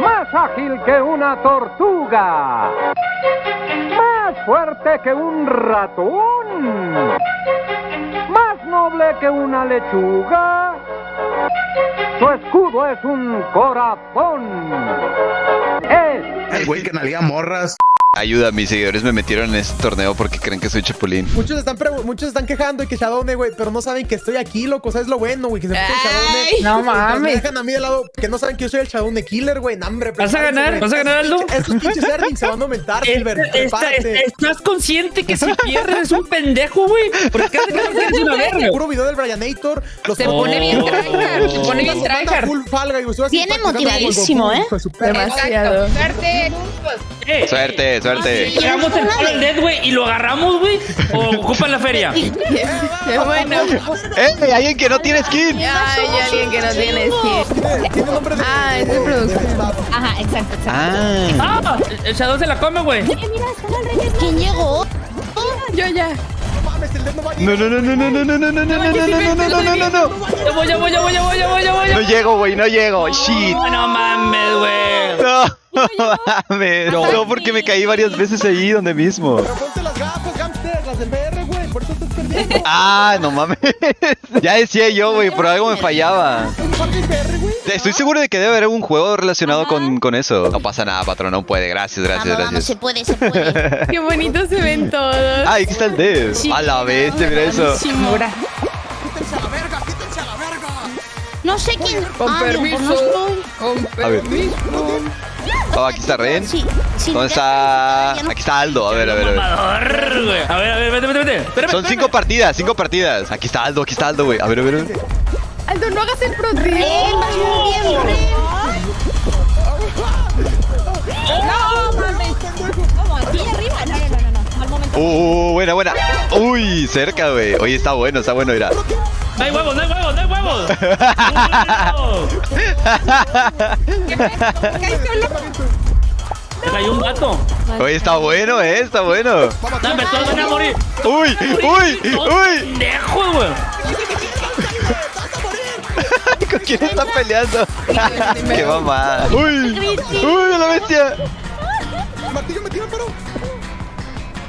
Más ágil que una tortuga. Más fuerte que un ratón. Más noble que una lechuga. Su escudo es un corazón. Es El güey que nalga morras. Ayuda, mis seguidores me metieron en este torneo porque creen que soy Chapulín. Muchos están, muchos están quejando de que Shadowne, güey, pero no saben que estoy aquí, loco. ¿Sabes lo bueno, güey? Que se puso Shadowne. No Me mames. dejan a mí de lado que no saben que yo soy el Shadowne Killer, güey. No, hombre, ¿Vas a ganar? güey. ¿Vas a ganar, Aldo? pinches- Esos pinches earnings se van a aumentar, Silver. Esta- esta-. ¿Estás consciente que si pierdes es un pendejo, güey? Porque cada vez que eres una verga. Puro video del Brianator. Los Se Oh. pone bien tryhard, se pone bien tryhard. full Viene motivadísimo, ¿eh? Demasiado. Suerte. Suerte, suerte. Llegamos el Fall Dead, güey, y lo agarramos, güey. O ocupan la feria. Qué bueno. ¡Eh! ¡Alguien que no tiene skin! Ay, hay alguien que no tiene skin. Ah, es de producción. Ajá, exacto, exacto. Ah. ¡Ah! El Shadow se la come, güey. ¿Quién llegó? Yo ya. No mames, el dedo no va a No, no, no, no, no, no, no, no, no, no, no, no, no, no, no, no, no, no. Ya voy, ya voy, ya voy, ya voy, ya voy, ya voy. No llego, güey, no llego. Shit. No, no mames, güey. No, mames. No, porque me caí varias veces ahí donde mismo. Pero ponte las gafas, hamster, las del VR, güey. Por eso estás perdiendo. Ah, no mames. Ya decía yo, güey, por algo me fallaba. Estoy seguro de que debe haber un juego relacionado con, con eso. No pasa nada, patrón, no puede. Gracias, gracias, Vamos, vamos, se gracias. puede, se puede. Qué bonitos se ven todos. Ay, aquí está el dev. A la bestia, mira eso. Chimura. ¡Quítense a la verga! ¡Quítense a la verga! No sé quién. Con Ah, no, permiso. no. Con A ver. permiso. Oh, aquí está Ren. Sí, sí. ¿Dónde está? no- Aquí está Aldo. A ver, a ver, a ver. A ver, a ver, vete, vete, vete. Espérame, Son cinco partidas, cinco partidas. Aquí está Aldo, aquí está Aldo, güey. A ver, a ver. a ver. Aldo, no hagas el pro Ren, vas muy bien, Ren. No, mames. ¿Cómo? ¿Aquí arriba? No, no, no, no, no. Al momento. Uh, buena, buena. Uy, cerca, güey. Oye, está bueno, está bueno, mira. No hay huevos, no hay huevos, no hay huevos. Se cayó un gato. Oye, está bueno, eh, está bueno. No, me todos van a morir. Uy, uy, uy. Pendejo, güey. ¿Con quién está peleando? Qué mamada. Uy, uy, a la bestia. Martillo me tira, pero.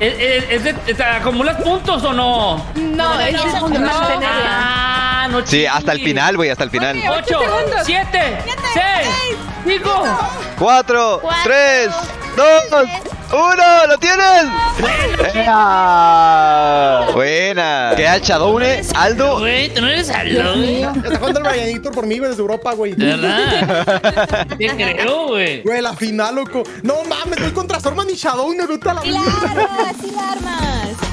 ¿Es, es, es de- ¿Acumulas puntos o no? No, es de no. mantenerla. Ah, no Sí, hasta el final, güey, hasta el final. Oye, ocho 8, segundos. 7, 6, 5. Cuatro, tres, dos, uno. ¿Lo tienes? ¡Ea! Buena. Queda el Shadowne, Aldo. Güey, tú no eres Aldo, güey. Ya está jugando el Brianator por mí, güey, desde Europa, güey. De verdad. Te creo, güey. Güey, la final, loco. No mames, voy contra Sorman y a la Claro, así la armas.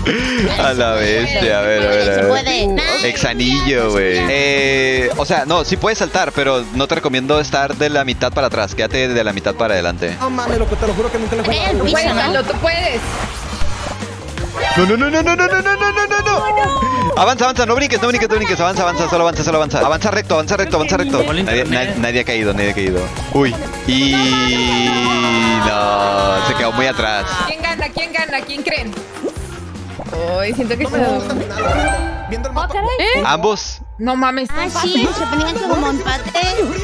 A la bestia, a ver, a ver, a. Exanillo, güey. Eh, o sea, no, sí puedes saltar, pero no te recomiendo estar de la mitad para atrás. Quédate de la mitad para adelante. No mames, loco, te lo juro que nunca le he jugado. tú puedes. No, no, no, no, no, no, no, no, no, no, no, no. Avanza, avanza, no brinques, no brinques, no brinques. Avanza, avanza, solo avanza, solo avanza. Avanza recto, avanza recto, avanza recto. Nadie, internet. na- nadie ha caído, nadie ha caído. Uy. Y no, se quedó muy atrás. ¿Quién gana? ¿Quién gana? ¿Quién creen? Uy, siento que No se... el. Viendo el mapa. ¿Eh? Ambos. No mames. Ah, sí, se ponían que como empate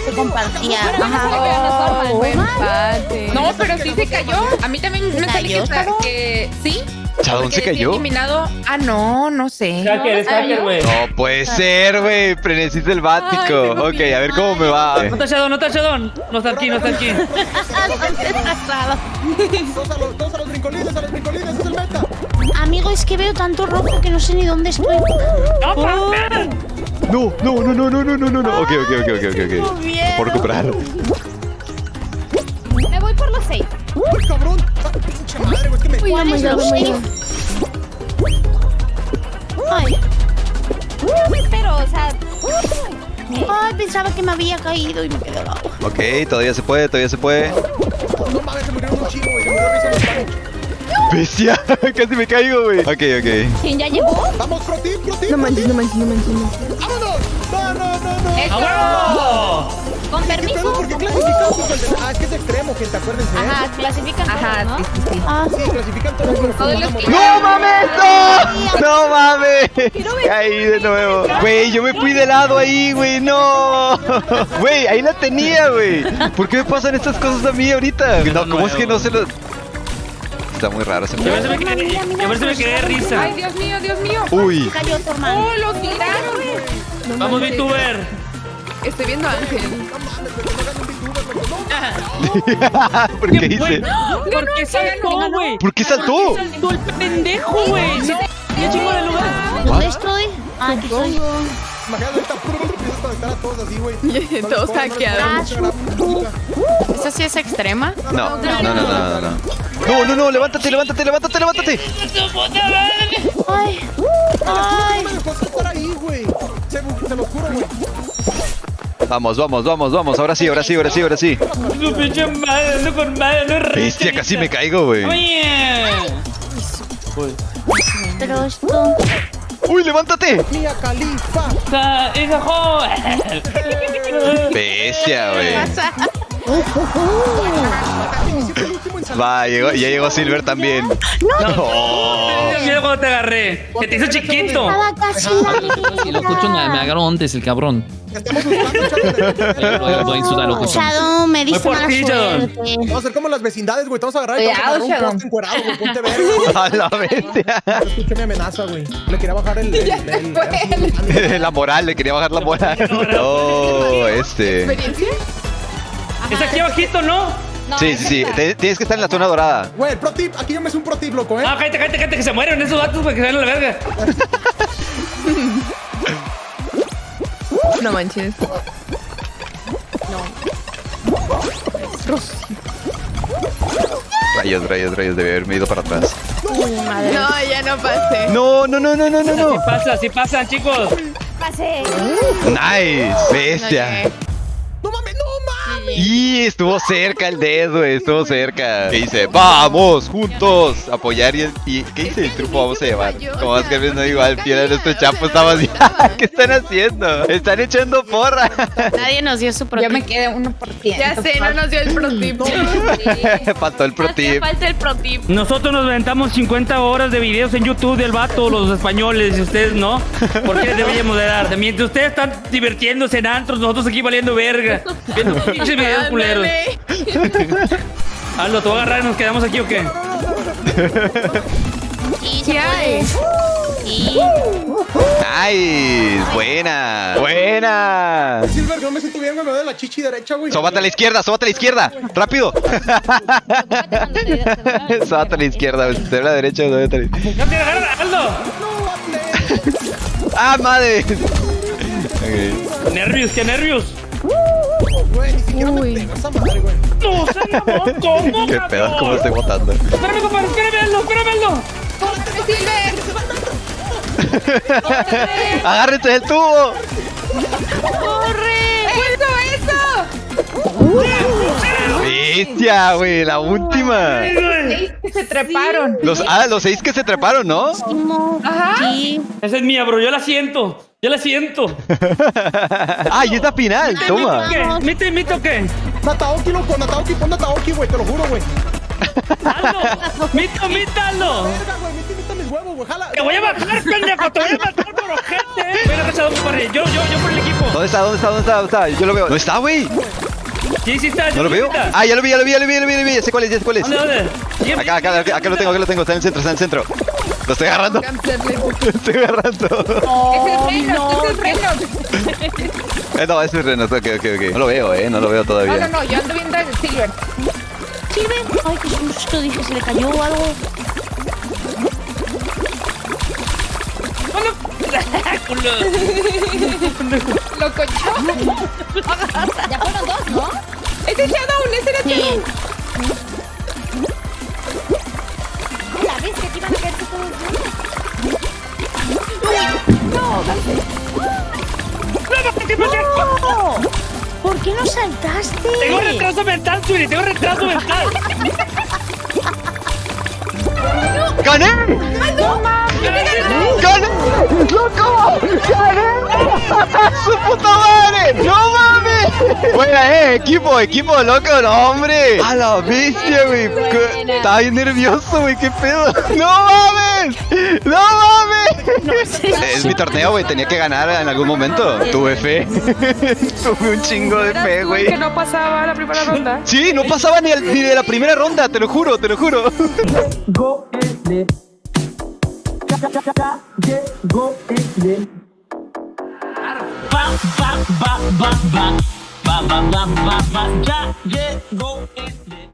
se compartía. Oh, Ajá. buen empate. No, pero sí se cayó. A mí también me sale que, sí. ¿Chadón se cayó? eliminado. Ah, no, no sé. Hacker, es hacker, güey. No puede ser, güey. Frenesí selvático. Ay, tengo Ok, a ver cómo me va. No está Shadow, no está Shadow. No está aquí, no está aquí. Todos a los, todos a los brincolines, a los digo es que veo tanto rojo que no sé ni dónde estoy. ¡No, oh. no, no, no, no, no, no, no, no. Ok, ok, ok, ok, ok. Miedo. Por comprar. Me voy por los seis. ¡Uy, cabrón! ¡Pinche madre! Es que me... Uy, Ay. Uy, pero, o sea... Ay, pensaba que me había caído y me quedé al agua. Ok, todavía se puede, todavía se puede. No mames, se murieron un y se murieron Bestia, casi me caigo, güey. Ok, ok. ¿Quién ya llegó? Vamos, pro team, pro team. No manches, no manches, no manches. no manches. ¡Vámonos! No, no, no, no. ¡A huevo! Con permiso. ¿por qué clasifican como el de- Ah, es que es extremo, gente, acuérdense. ¿eh? Ajá, clasifican Ajá, todos, sí, ¿no? sí, sí. Ah, Sí, clasifican todos los Todos los que- ¡No mames! ¡No! ¡No mames! Caí de nuevo. Güey, yo me fui de lado ahí, güey. ¡No! Güey, ahí la tenía, güey. ¿Por qué me pasan estas cosas a mí ahorita? No, ¿cómo es que no se lo...? Está muy raro ese juego. me quedé, me quedé de risa. Ay, Dios mío, Dios mío. Uy. cayó tu hermano. Oh, lo tiraron. No Vamos. VTuber. Estoy viendo a Ángel. ¿Por qué hice? ¿Por qué saltó, güey? ¿Por qué saltó? Saltó el pendejo, güey. ¿Dónde estoy? Ah, aquí estoy. Todos así, güey. No Todos no les hackeados. pongan mucha música. ¿Esa sí es extrema? No, no, no, no, no, no. No, no, no, levántate, levántate, levántate, levántate. Ay, ay. No. Se, lo juro, güey. Vamos, vamos, vamos, vamos. Ahora sí, ahora sí, ahora sí, ahora sí. Su pinche madre, ando con madre, no Bestia, casi me caigo, güey. Oye. Pero esto. Uy, levántate. Mía Califa. Sa- hija, jo. Bestia, güey. Va, llegó, ya llegó Silver también. No. Mira cuando te agarré. Que te hizo chiquito. Estaba casi Si lo escucho, me, me agarró antes el cabrón. Estamos buscando, chavos. Lo, lo insulta, lo escucho. Shadow, me Voy por mala suerte. Vamos a hacer como las vecindades, güey. Te vamos a agarrar y te vamos a Cuidado, agarrar un Shadow. poste encuerado, güey. Ponte verga. A la bestia. Escuché mi amenaza, güey. Le quería bajar el... el, el- el- La moral, le quería bajar la moral. Oh, este. ¿Experiencia? Es aquí abajito, ¿no? Sí, sí, sí. Te- Tienes que estar en la zona dorada. Güey, el pro tip. Aquí yo me hice un pro tip, loco, ¿eh? Ah, cállate, cállate, cállate, que se mueren esos datos para que se a la verga. No manches. Rayos, rayos, rayos. Debe haberme ido para atrás. No, ya no pasé. No, no, no, no, no, no, Así no. pasa, así pasan, chicos. Pasé. Nice. Bestia. ¡No no! Y estuvo cerca el dedo, güey, estuvo cerca. ¿Qué dice? Vamos, juntos, apoyar y, y ¿qué dice? El truco vamos a llevar. Como más que no igual, fiel a nuestro chapo estaba así. ¿Qué están haciendo? Están echando porra. Nadie nos dio su Ya propio. me quedé 1%. Ya sé, no nos dio el pro tip. Faltó el pro tip. Falta el pro tip. Nosotros nos aventamos 50 horas de videos en YouTube del vato, los españoles, y ustedes no. ¿Por qué deberíamos de dar? Mientras ustedes están divirtiéndose en antros, nosotros aquí valiendo verga. Viendo pinches videos culeros. Aldo, ¿te voy a agarrar y nos quedamos aquí o qué? Sí, ¿Qué hay? Sí. Nice, buena, buena. Silver, yo me siento bien. Me doy la chichi derecha, güey. Sóbate a la izquierda, sóbate a la izquierda, rápido. Sóbate a la izquierda, te a la derecha, ¡No te agarra, Aldo! ¡Ah, madre! Ok. Nervios, qué nervios. Güey, ni siquiera me Uy. pegó esa madre, güey. No, se acabó. ¿Cómo? ¿Qué pedo? ¿Cómo estoy botando? Espérame, compadre, espérame, Aldo, espérame, Aldo. Silver! ¡Agárrense del tubo! ¡Eso, ¡Bestia, güey! La última. Seis que se treparon. Los, ah, los seis que se treparon, ¿no? Ajá. Sí. Esa es mía, bro, yo la siento. Yo la siento. ¡Ah, y es la final! ¡Toma! ¿Qué? ¿Mito y mito qué? Nataoki, loco. Nataoki, pon Nataoki, güey. Te lo juro, güey. Aldo, mito. Jala. Te voy a bajar, pendejo, te voy a matar por ojete. Venga, compadre. Yo, yo, yo por el equipo. ¿Dónde está? ¿Dónde está? ¿Dónde está? ¿Dónde está? Yo lo veo. ¿Dónde está, güey? Sí está. ¿No lo veo? Ah, ya lo vi, ya lo vi, ya lo vi, ya lo vi, ya lo vi. Ya sé cuál es, ya sé cuál es. ¿Dónde, dónde? Bien, Acá, acá, acá, acá lo tengo, acá lo tengo. Está en el centro, está en el centro. Lo estoy agarrando. Lo estoy agarrando. Es el freno, es el freno. Eh, no, es Renos. Ok, ok, ok. No lo veo, eh. No lo veo No, no, todavía. no, yo ando viendo el Silver. Sirve. Ay, qué susto. Dije, se le cayó algo. Culo. Lo cochó. Ya fueron dos, ¿no? Ese Shadow, ese era. Shadow. La vez que te iban a caer todos ¡No! ¿Por qué no saltaste? Tengo retraso mental, Suri, tengo retraso mental. ¡Gané! ¡No! ¡Gané! ¡Loco! ¡Gané! ¡Su puta madre! ¡No mames! Buena, eh, equipo, equipo, loco, no, hombre. A la bestia, güey. ¿Qué- Estaba bien nervioso, güey, qué pedo. ¡No mames! ¡No mames! Es mi torneo, güey, tenía que ganar en algún momento. Tuve fe. Tuve un chingo de fe, güey. Que no pasaba la primera ronda. Sí, no pasaba ni, de la primera ronda, te lo juro, te lo juro. Ba ba ba ba ba ba ba ba ba ba ya llegó